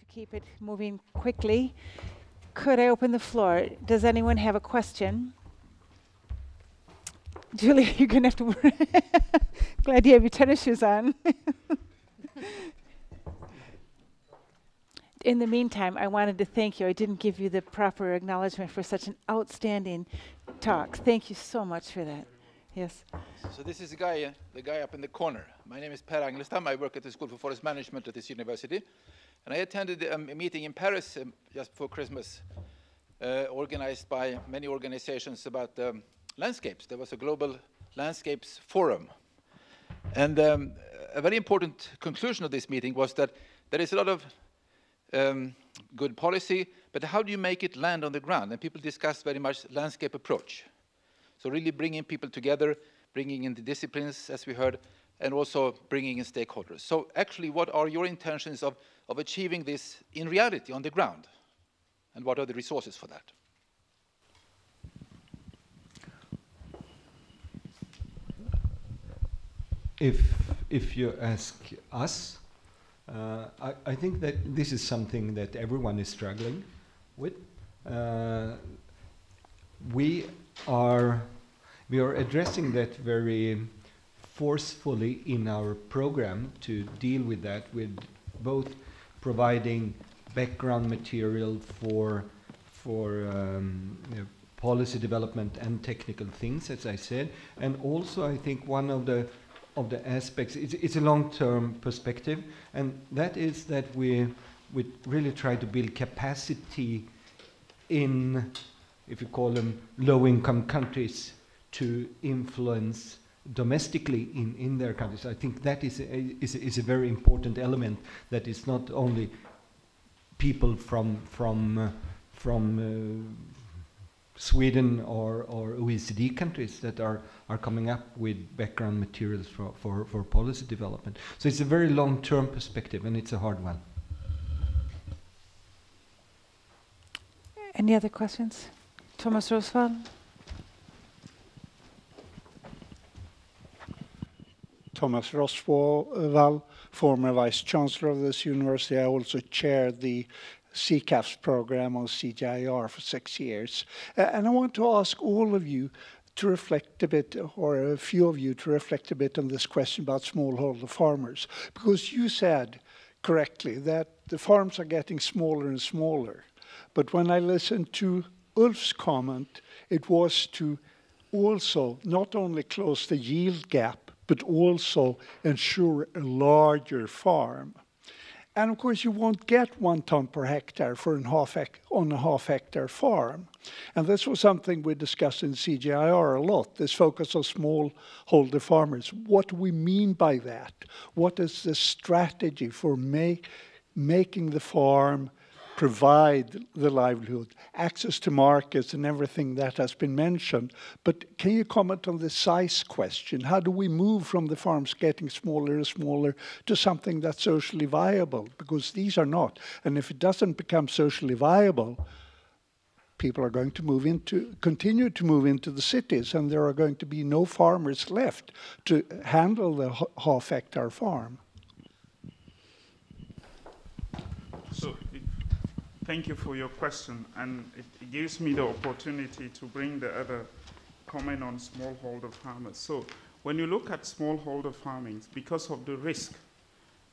to keep it moving quickly. Could I open the floor? Does anyone have a question? Julie, you're going to have to. Glad you have your tennis shoes on. In the meantime, I wanted to thank you. I didn't give you the proper acknowledgement for such an outstanding talk. Thank you so much for that. Yes. So this is the guy, uh, the guy up in the corner. My name is Per Angelstam. I work at the School for Forest Management at this university. And I attended um, a meeting in Paris um, just before Christmas, uh, organized by many organizations about um, landscapes. There was a global landscapes forum. And um, a very important conclusion of this meeting was that there is a lot of um, good policy, but how do you make it land on the ground? And people discussed very much landscape approach. So really bringing people together, bringing in the disciplines, as we heard, and also bringing in stakeholders. So actually, what are your intentions of, of achieving this in reality on the ground? And what are the resources for that? If, if you ask us, uh, I, I, think that this is something that everyone is struggling with. Uh, we are we are addressing that very forcefully in our program to deal with that with both providing background material for for um, you know, policy development and technical things, as I said, and also I think one of the of the aspects. It's, it's a long-term perspective, and that is that we we really try to build capacity in, if you call them low-income countries, to influence domestically in, in their countries. I think that is a, is, a, is a very important element that is not only people from from uh, from uh, Sweden or, or OECD countries that are, are coming up with background materials for, for, for policy development. So it's a very long-term perspective and it's a hard one. Any other questions? Thomas Rosswall? Thomas Rosswall, former Vice Chancellor of this university. I also chaired the CCAFS program on CGIAR for six years. And I want to ask all of you to reflect a bit, or a few of you to reflect a bit on this question about smallholder farmers. Because you said correctly that the farms are getting smaller and smaller. But when I listened to Ulf's comment, it was to also not only close the yield gap, but also ensure a larger farm. And of course, you won't get one ton per hectare for an half on a half hectare farm. And this was something we discussed in CGIAR a lot, this focus on smallholder farmers. What do we mean by that? What is the strategy for make, making the farm provide the livelihood, access to markets and everything that has been mentioned. But can you comment on the size question? How do we move from the farms getting smaller and smaller to something that's socially viable? Because these are not. And if it doesn't become socially viable, people are going to move into, continue to move into the cities and there are going to be no farmers left to handle the half hectare farm. Thank you for your question, and it, gives me the opportunity to bring the other comment on smallholder farmers. So when you look at smallholder farming, because of the risk,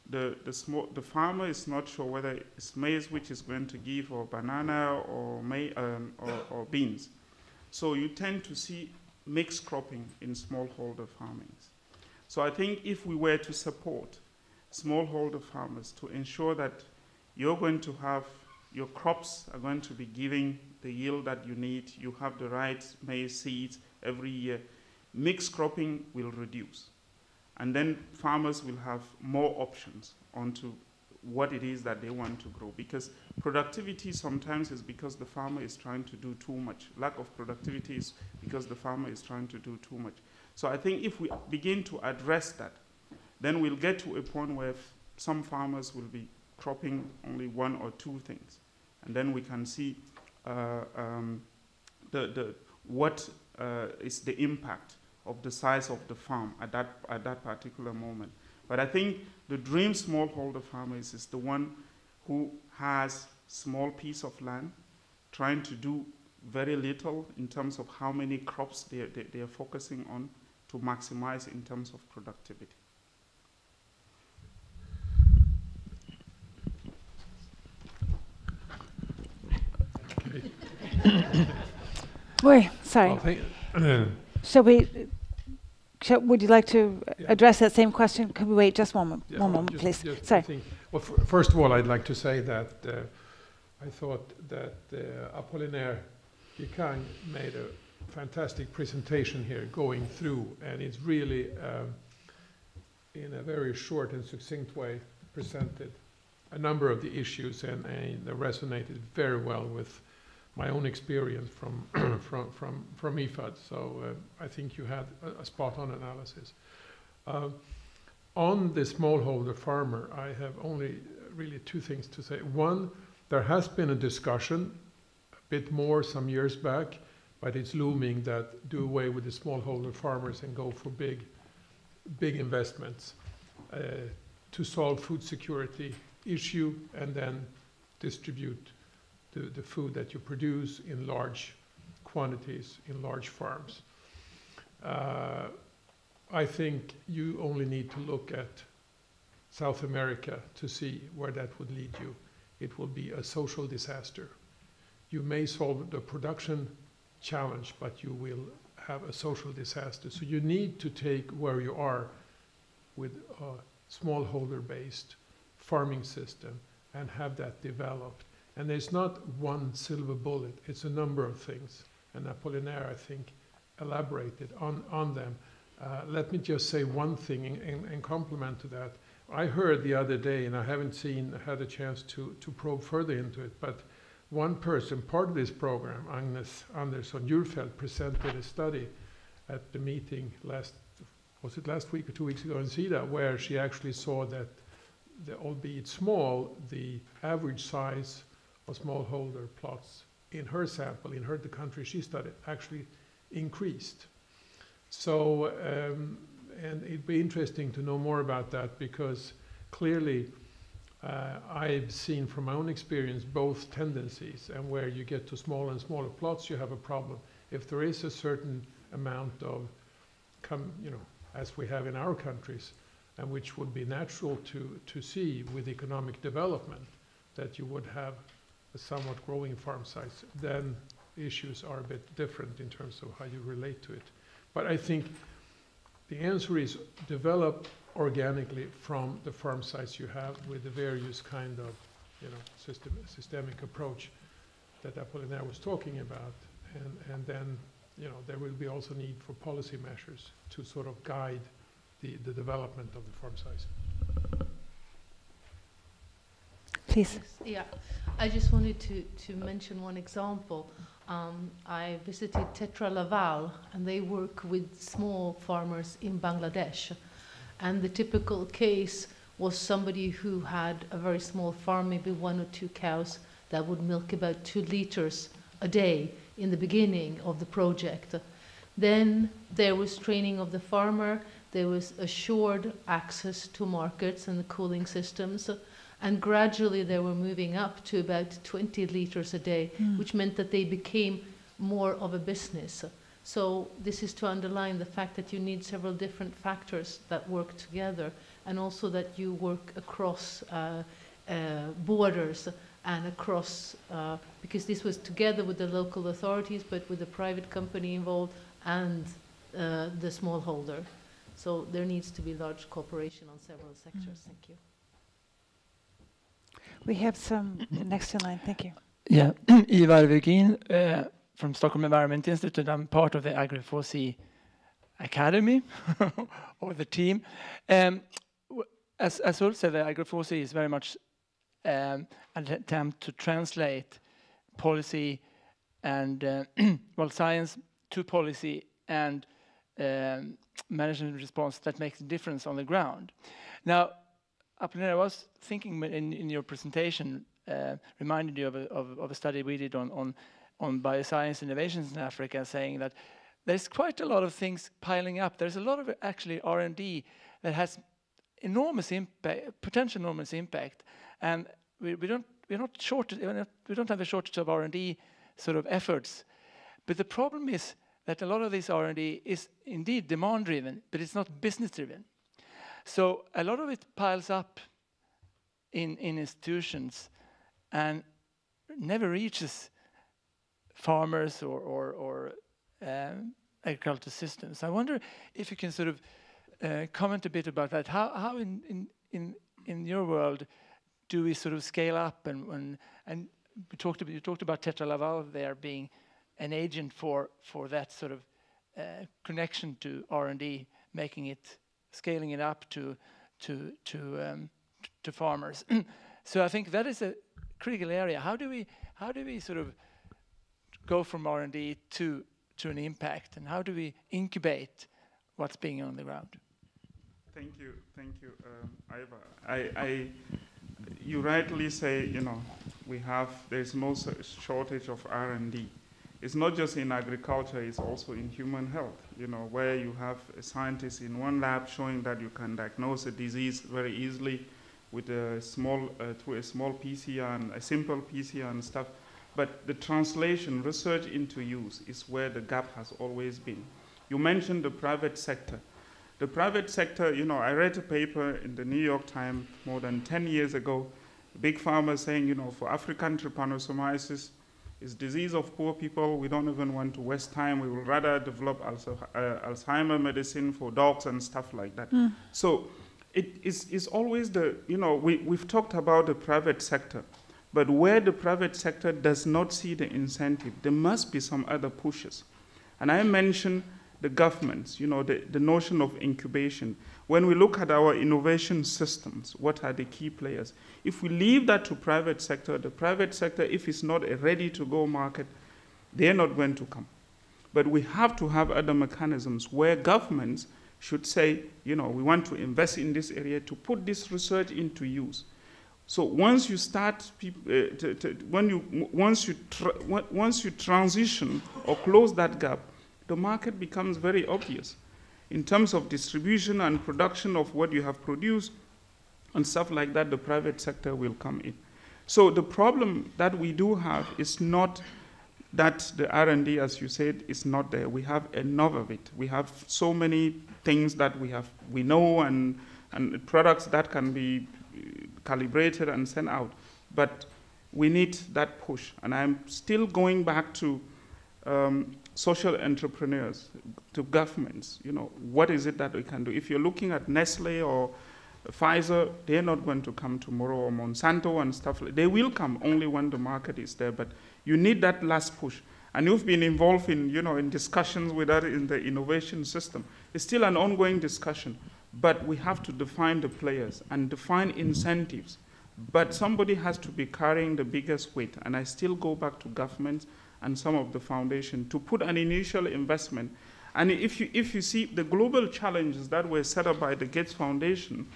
the, the, small, the farmer is not sure whether it's maize which is going to give, or banana, or, may, um, or, or beans. So you tend to see mixed cropping in smallholder farming. So I think if we were to support smallholder farmers to ensure that you're going to have your crops are going to be giving the yield that you need. You have the right maize seeds every year. Mixed cropping will reduce. And then farmers will have more options onto what it is that they want to grow. Because productivity sometimes is because the farmer is trying to do too much. Lack of productivity is because the farmer is trying to do too much. So I think if we begin to address that, then we'll get to a point where some farmers will be cropping only one or two things. And then we can see uh, um, the, the, what uh, is the impact of the size of the farm at that, at that particular moment. But I think the dream smallholder farmer is, is the one who has small piece of land, trying to do very little in terms of how many crops they, they, they are focusing on to maximize in terms of productivity. Wait, sorry. Well, Shall we, shall, would you like to Yeah. address that same question? Could we wait just one, mo- yeah, one moment, just- please? just Sorry. Think- Well, f- first of all, I'd like to say that uh, I thought that uh, Apollinaire Djikeng made a fantastic presentation here going through, and it's really, um, in a very short and succinct way, presented a number of the issues, and, and they resonated very well with my own experience from from from from IFAD. So uh, I think you had a, a spot-on analysis. Um, on the smallholder farmer, I have only really two things to say. One, there has been a discussion, a bit more some years back, but it's looming that do away with the smallholder farmers and go for big, big investments uh, to solve food security issue and then distribute the, the food that you produce in large quantities in large farms. Uh, I think you only need to look at South America to see where that would lead you. It will be a social disaster. You may solve the production challenge, but you will have a social disaster. So you need to take where you are with a smallholder based farming system and have that developed. And there's not one silver bullet, it's a number of things. And Apollinaire, I think, elaborated on, on them. Uh, let me just say one thing in, in, in complement to that. I heard the other day, and I haven't seen, had a chance to, to probe further into it, but one person, part of this program, Agnes Andersson Djurfeldt, presented a study at the meeting last, was it last week or two weeks ago in SIDA, where she actually saw that, the, albeit small, the average size of smallholder plots in her sample, in her the country she studied, actually increased. So, um, and it'd be interesting to know more about that because clearly uh, I've seen from my own experience both tendencies, and where you get to smaller and smaller plots, you have a problem. If there is a certain amount of, come, you know, as we have in our countries, and which would be natural to, to see with economic development, that you would have somewhat growing farm size, then issues are a bit different in terms of how you relate to it. But I think the answer is develop organically from the farm size you have with the various kind of, you know, system, systemic approach that Apollinaire was talking about. And, and then, you know, there will be also need for policy measures to sort of guide the, the development of the farm size. Please. Yeah, I just wanted to, to mention one example. Um, I visited Tetra Laval, and they work with small farmers in Bangladesh. And the typical case was somebody who had a very small farm, maybe one or two cows, that would milk about two liters a day in the beginning of the project. Then there was training of the farmer, there was assured access to markets and the cooling systems. And gradually they were moving up to about 20 liters a day, which meant that they became more of a business. So this is to underline the fact that you need several different factors that work together, and also that you work across uh, uh, borders and across, uh, because this was together with the local authorities, but with the private company involved and uh, the smallholder. So there needs to be large cooperation on several sectors. Thank you. We have some next in line. Thank you. Yeah, Ivar Virgin uh, from Stockholm Environment Institute. I'm part of the AgriFoSe Academy or the team. Um, as, as Ulf said, the AgriFoSe is very much um, an attempt to translate policy and uh, well science to policy and um, management response that makes a difference on the ground. Now, Apollinaire, I was thinking in, in your presentation, uh, reminded you of a, of, of a study we did on, on, on bioscience innovations in Africa, saying that there's quite a lot of things piling up. There's a lot of actually R&D that has enormous impact, potential enormous impact. And we, we don't we're not short we don't have a shortage of R&D sort of efforts, but the problem is that a lot of this R&D is indeed demand driven, but it's not business driven. So a lot of it piles up in, in institutions and never reaches farmers or, or, or um, agricultural systems. I wonder if you can sort of uh, comment a bit about that. How, how in, in, in, in your world do we sort of scale up and, and, and we talked about, you talked about Tetra Laval there being an agent for, for that sort of uh, connection to R&D, making it, scaling it up to, to, to, um, to farmers. so I think that is a critical area. How do we, how do we sort of go from R&D to, to an impact and how do we incubate what's being on the ground? Thank you, thank you, um, Ivar. I, I, you rightly say, you know, we have, there's no shortage of R&D. It's not just in agriculture, it's also in human health, you know, where you have a scientist in one lab showing that you can diagnose a disease very easily with a small, uh, through a small PCR and a simple PCR and stuff. But the translation, research into use is where the gap has always been. You mentioned the private sector. The private sector, you know, I read a paper in the New York Times more than 10 years ago, big pharma saying, you know, for African trypanosomiasis, it's disease of poor people. We don't even want to waste time. We would rather develop uh, Alzheimer medicine for dogs and stuff like that. Mm. So it is always the, you know, we, we've talked about the private sector, but where the private sector does not see the incentive, there must be some other pushes. And I mentioned the governments, you know, the, the notion of incubation. When we look at our innovation systems, what are the key players? If we leave that to private sector, the private sector, if it's not a ready-to-go market, they're not going to come. But we have to have other mechanisms where governments should say, you know, we want to invest in this area to put this research into use. So once you start, uh, when you, once, you once you transition or close that gap, the market becomes very obvious in terms of distribution and production of what you have produced and stuff like that, the private sector will come in. So the problem that we do have is not that the R&D, as you said, is not there. We have enough of it. We have so many things that we have, we know, and and products that can be calibrated and sent out. But we need that push. And I'm still going back to um, social entrepreneurs, to governments, you know, what is it that we can do? If you're looking at Nestle or Pfizer, they're not going to come tomorrow, or Monsanto and stuff. They will come only when the market is there, but you need that last push. And you've been involved in, you know, in discussions with that in the innovation system. It's still an ongoing discussion, but we have to define the players and define incentives. But somebody has to be carrying the biggest weight, and I still go back to governments and some of the foundation to put an initial investment. And if you, if you see the global challenges that were set up by the Gates Foundation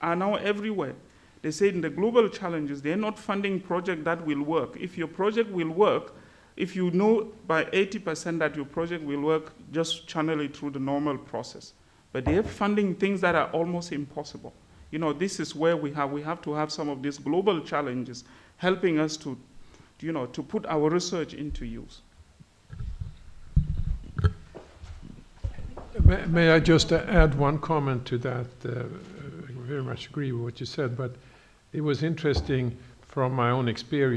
are now everywhere. They say in the global challenges, they're not funding project that will work. If your project will work, if you know by 80% that your project will work, just channel it through the normal process. But they're funding things that are almost impossible. You know, this is where we have, we have to have some of these global challenges helping us to you know, to put our research into use. May, may I just add one comment to that? Uh, I very much agree with what you said, but it was interesting from my own experience